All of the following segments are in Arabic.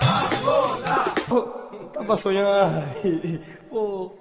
¡Ah, ¡Oh! ¿Qué pasó ya? Oh.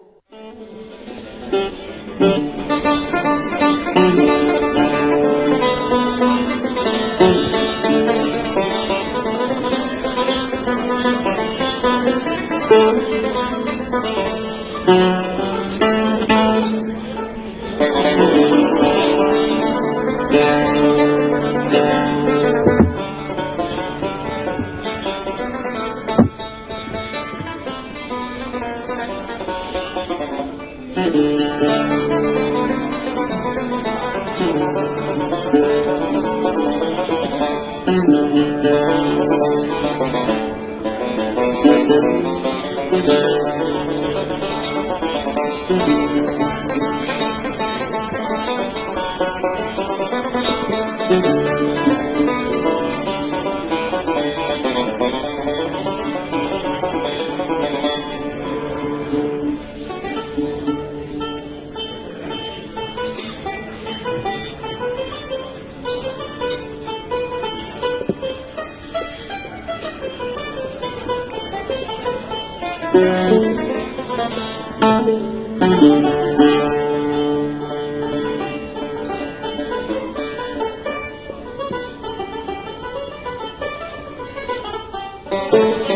Thank.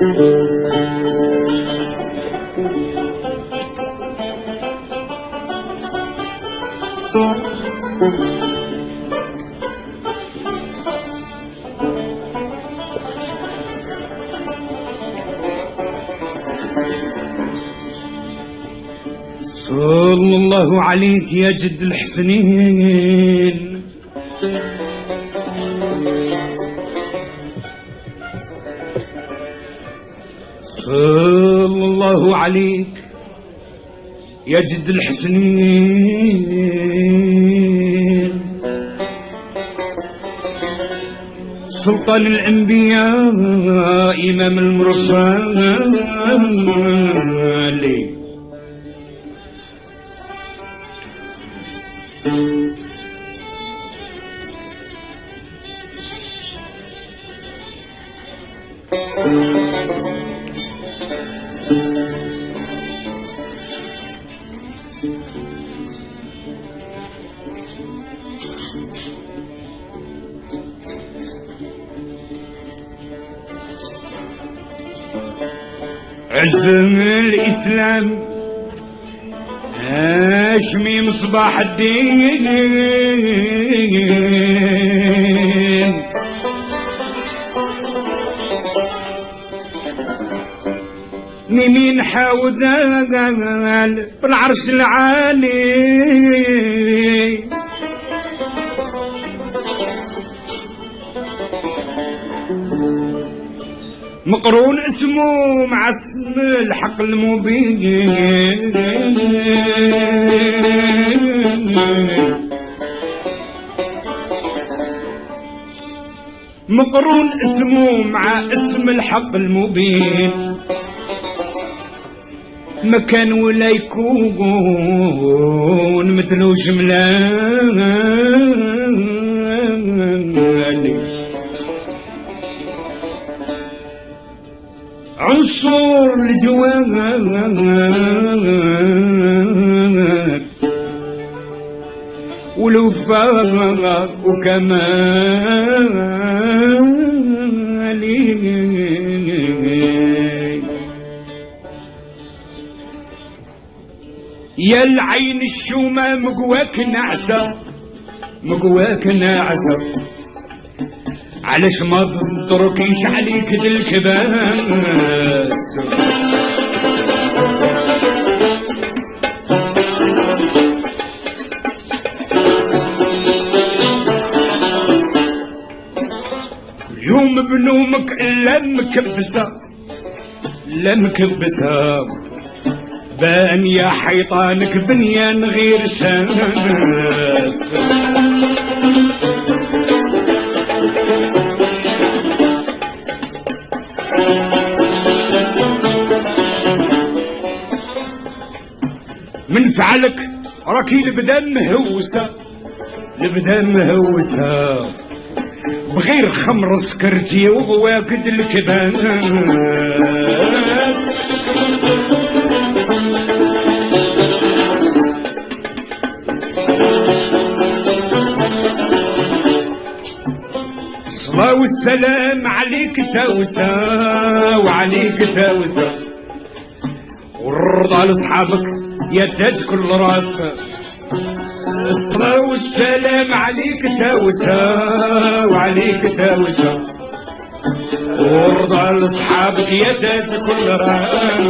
صلى الله عليك يا جد الحسنين. صلى الله عليك يا جد الحسنين. سلطان الأنبياء إمام المرسلين. عز الإسلام. هاشمي مصباح الدين؟ مين حاول بالعرش العالي؟ مقرون اسمه مع اسم الحق المبين. مقرون اسمه مع اسم الحق المبين. مكان ولا يكون مثل جملان يا العين الشومة مقواك نعسة مقواك نعسة علاش ما تتركيش عليك الكباس بنومك الا مكبسه لا مكبسه بان يا حيطانك بنيان غير ساس من فعلك راكي البدا مهوسة البدا مهوسة بغير خمر سكرتي وواكد الكبان. الصلاة والسلام عليك توسى وعليك توسى والرضا لأصحابك يا تاج كل راس الصلاة والسلام عليك توسى وعليك توسى والرضا لاصحابك يا كل راس.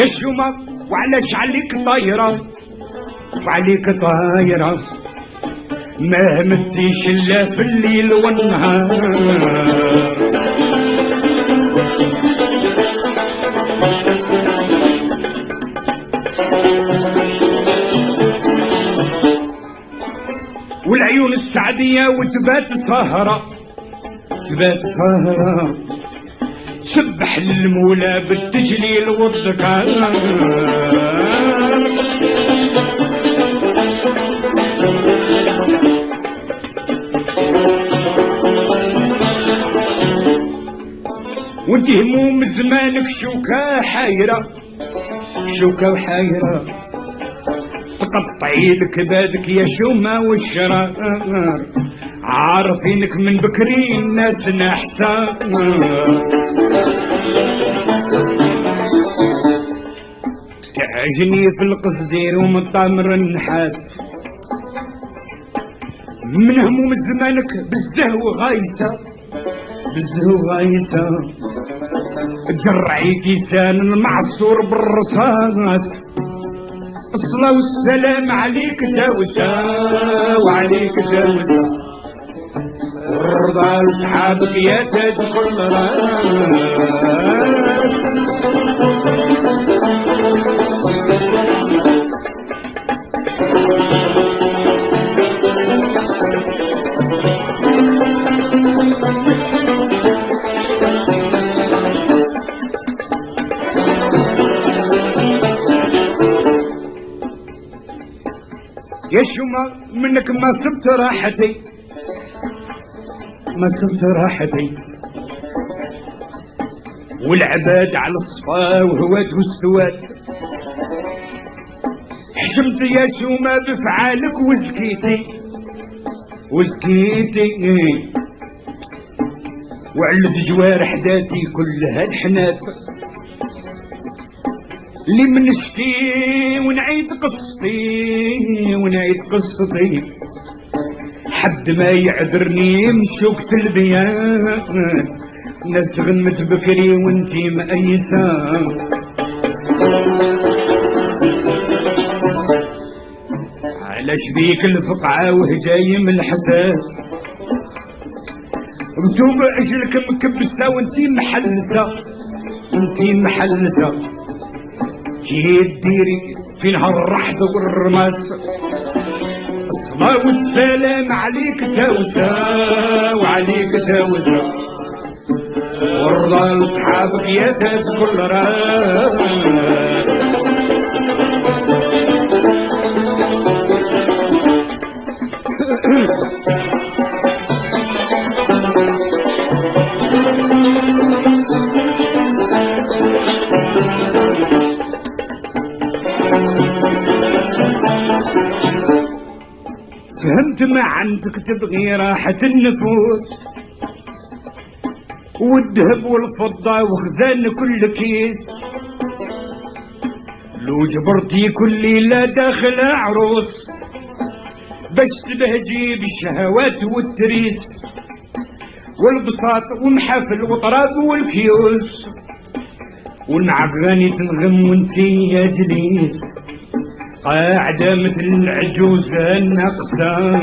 يا وعلاش عليك طايرة وعليك طايرة. ما همتيش إلا في الليل والنهار. والعيون السعدية وتبات سهرة. تبات سهرة. سبح للمولى بالتجليل والذكر وانت هموم زمانك شوكة حايرة شوكة وحايرة. تقطعي لك بادك يا شومة والشرار عارفينك من بكري الناس نحسان تعجني في القصدير ومطامر النحاس. من هموم زمانك بالزهو غايسة بالزهو غايسة. تجرعي كيسان المعصور بالرصاص. الصلاة والسلام عليك توسى وعليك توسى والرضا لصحابك يا تاج كل راس يا شوما منك ما سبت راحتي؟ ما سبت راحتي. والعباد على الصفا وهوات واستوات حشمت يا شوما بفعالك وزكيتي. وزكيتي. وعلت جوارح ذاتي كلها الحنات. اللي منشكي ونعيد قصتي ونعيد قصتي. حد ما يعذرني مشوكة البيان ناس غنمت بكري وانتي مأيسة. علاش بيك الفقعة وهجايم الحساس؟ مكتوب اجلك مكبسة وانتي محلسة وانتي محلسة. كي ديري في نهار الرحض والرماس. الصلاة والسلام عليك توسى وعليك توسى والله لاصحابك يا تاج كل راس. عندك تبغي راحة النفوس. والذهب والفضة وخزان كل كيس. لو جبرتي كل ليلة داخل عروس باش تبهجي بالشهوات والتريس. والبساط ومحافل وطراب والكيوس. غني تنغم وانتي يا جليس. قاعدة مثل العجوزة الناقصة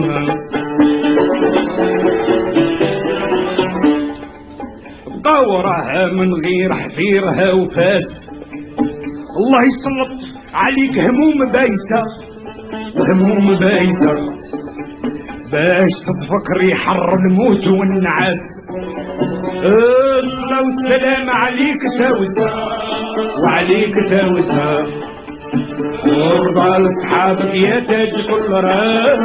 طورها من غير حفيرها وفاس. الله يسلط عليك هموم بايسة وهموم بايسة. باش تتفكر يحر الموت والنعاس. الصلاة والسلام عليك تاوسة وعليك تاوسة. لاصحابك يا تاج كل راس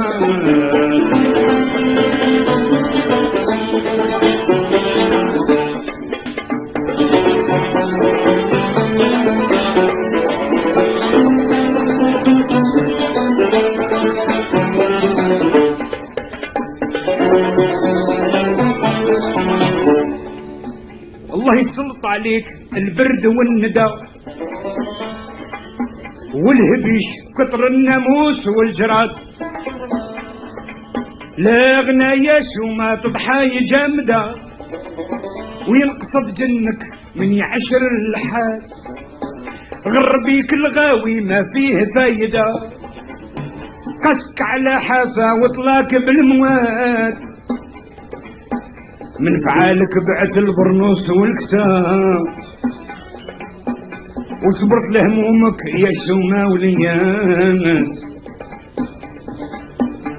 الله يسلط عليك البرد والندى والهبيش كتر الناموس والجراد. لا غنايا شو ما تضحاي جامدة وينقصد جنك من يعشر الحال. غربيك الغاوي ما فيه فايدة قسك على حافة وطلاك بالمواد. من فعالك بعت البرنوس والكسام وصبرت لهمومك يا شومة ولياس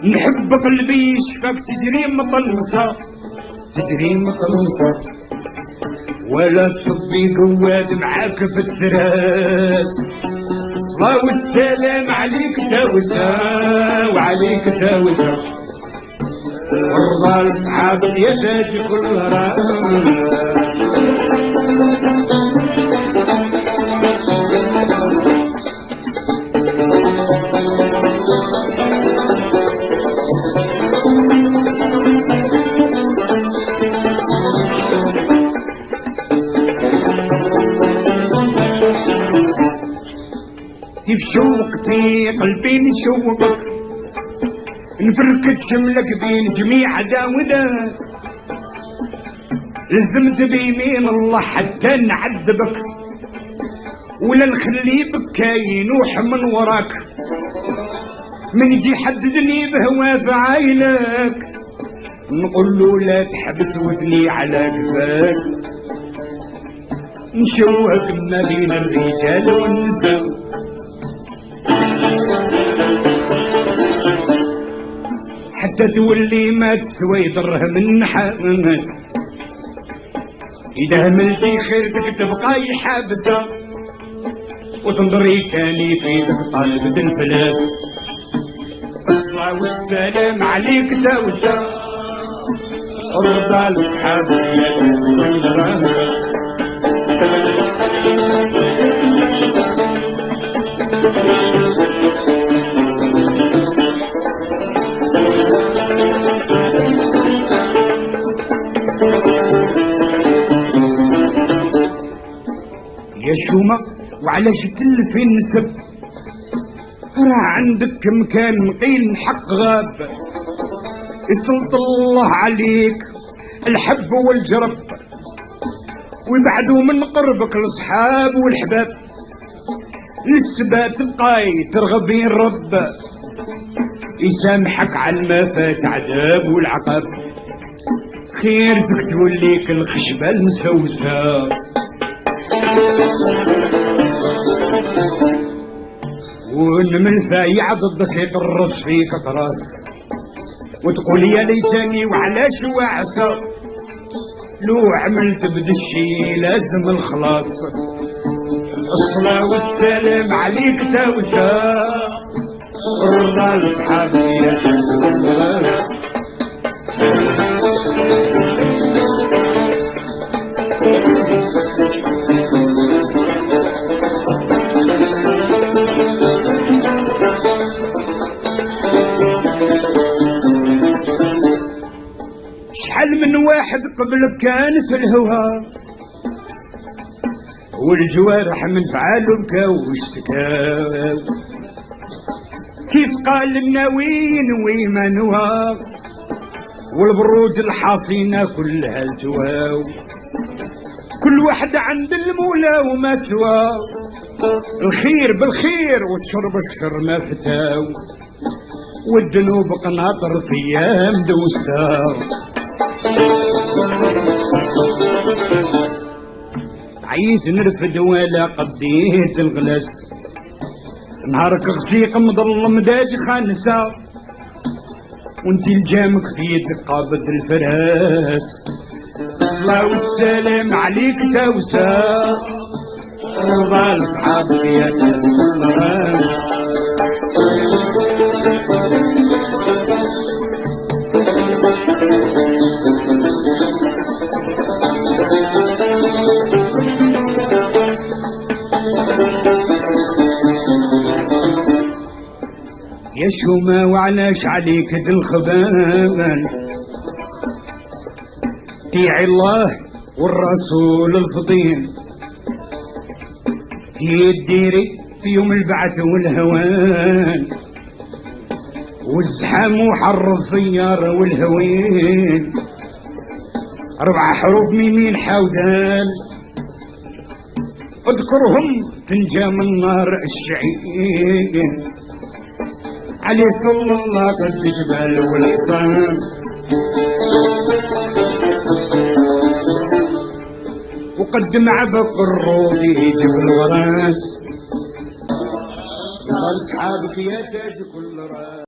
نحب قلبي يشفاك تجري مطلصة تجري مطلصة ولا تصبي قواد معاك في التراس. الصلاة والسلام عليك تاوسة وعليك تاوسة. وارضى لاصحابك يا تاج كل راس شوقتي قلبي نشوقك نفركت شملك بين جميع داودات لزمت بيمين الله حتى نعذبك. ولا نخلي بكاي ينوح من وراك. من يجي يحددني بهوا في عينك نقول له لا تحبس وثني على قفاك نشوهك ما بين الرجال والنساء. حتى تولي ما تسوي درهم النحاس إذا هملتي خيرتك تبقى حابسة وتنظري تاني في يدك طالب الفلاس الصلاة والسلام عليك توسة. رضا لصحاب يا شومة وعلاش تلفي النسب راه عندك مكان قيل حق غاب. يسلط الله عليك الحب والجرب. ويبعدوا من قربك الصحاب والحباب. للسبات تبقاي ترغبين الرب. يسامحك على ما فات عذاب والعقاب. خيرتك توليك الخشبة المسوسة. والنمل فايع ضدك يقرص فيك طراس وتقول يا ليتني وعلاش وعسى. لو عملت بدشي لازم الخلاص. الصلاة والسلام عليك توسى رضا لصحابي واحد قبلك كان في الهوى. والجوارح من فعال بكاو واشتكاو كيف قال ويما نوا والبروج الحصينة كلها التواو كل واحد عند المولى وما سوى. الخير بالخير والشر بالشر ما فتاو والذنوب قناطر في أيام عيت نرفد ولا قديت الغلس نهارك غسيق مظلم داج خانسة. وانتي الجامك في يدك قابض الفراس. الصلاة والسلام عليك توسى رضا لصحابك يا يا شومة وعلاش عليك الخبال طيعي الله والرسول الفضيل في الديري في يوم البعث والهوان. والزحام وحر الزيارة والهوين. أربع حروف ميمين حودان اذكرهم تنجى من نار الشعير علي صلى الله قد جبال والحصان وقدم عبق الروض يجيب الغراس قال أصحابك يا تاج كل راس.